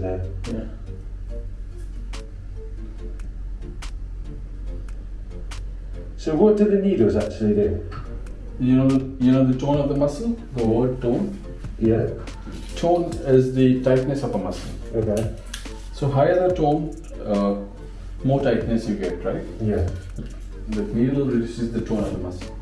there. Yeah. So what do the needles actually do? You know, the, you know the tone of the muscle. The word tone. Yeah. Tone is the tightness of a muscle. Okay. So higher the tone, uh, more tightness you get, right? Yeah. The needle reduces the tone of the muscle.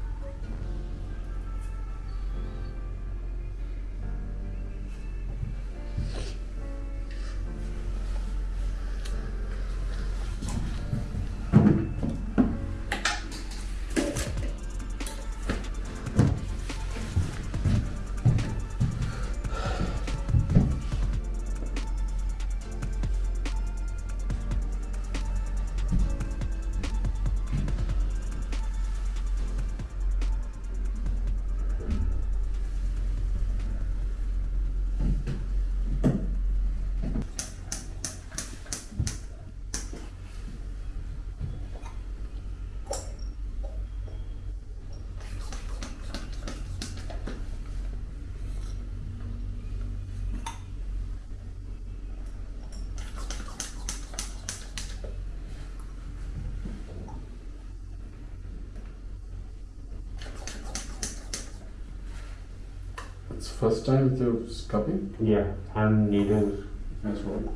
It's first time with your scalping. Yeah. And needles. That's right.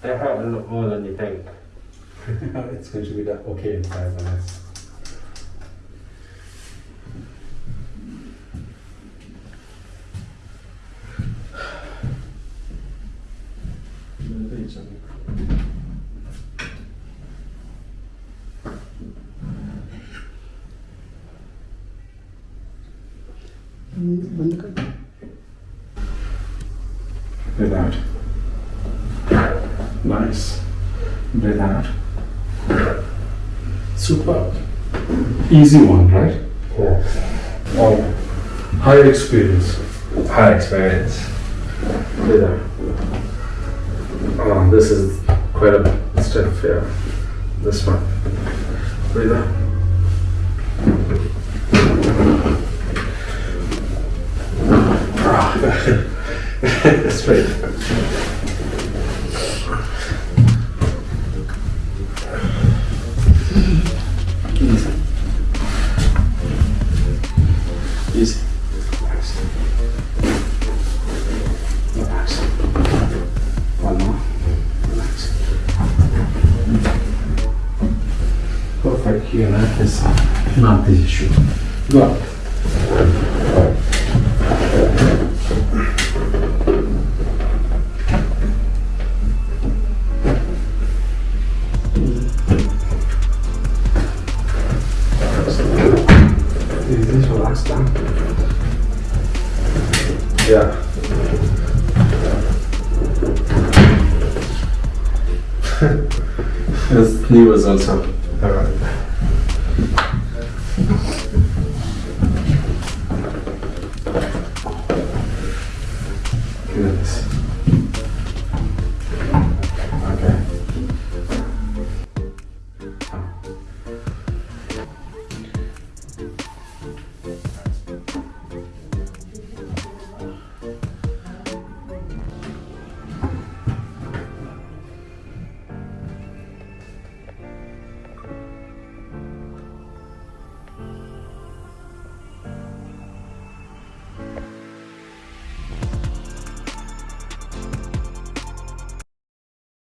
They hurt a lot more than you think. it's going to be that okay in five minutes. Breathe out. Nice. Breathe out. Super. Easy one, right? Yeah. Oh. High experience. High experience. Breathe out. Oh, this is quite a step here. This one. Breathe out. Straight. Easy. Easy. Relax. One more. Perfect. Here. Go up. Yeah. That's new ones also. Alright.